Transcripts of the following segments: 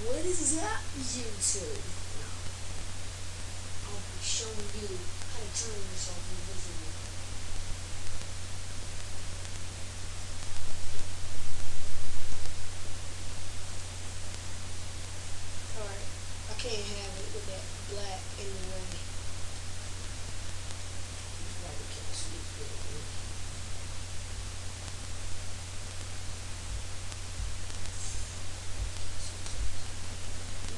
What is up, YouTube? Now, I'll be showing you how to turn yourself invisible. Alright, I can't have it with that black in the way. Probably can't see it good. Dude. Looking at my neck. Mm. There you go. Mhm.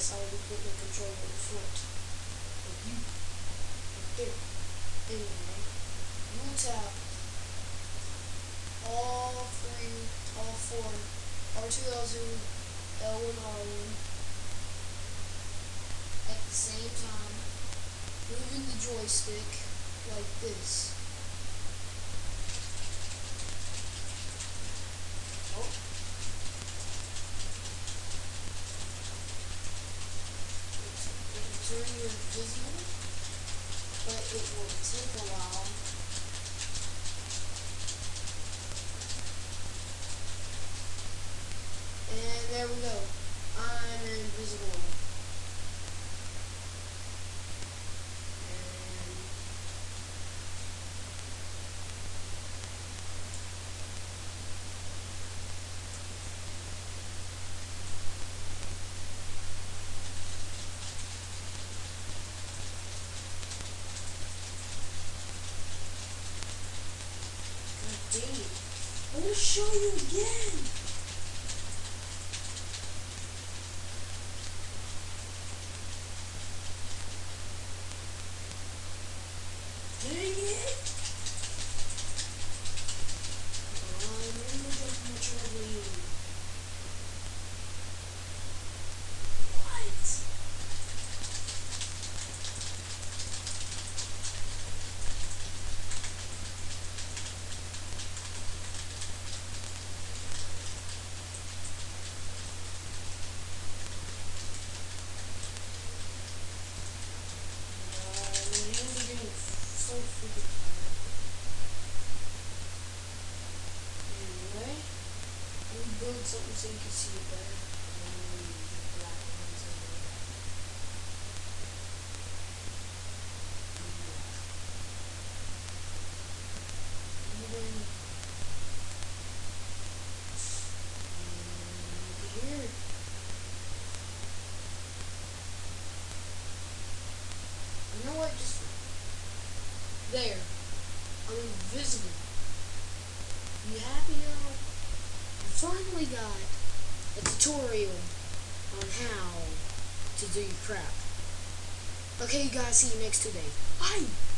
yes, I be putting the controller in front of you. Right there. Anyway, you will tap all three, all four, R2, L2, L1, R1 at the same time, moving the joystick like this. It'll turn but it will take a while. And there we go. I'm invisible. And It. I to show you again. Dang it. I'm in the jump much early. What? Uh, my hands are getting so freaking tired. Anyway, let me something so you can see it better. Mm, there. I'm invisible. You happy now? Finally got a tutorial on how to do your crap. Okay, you guys, see you next Tuesday. Bye!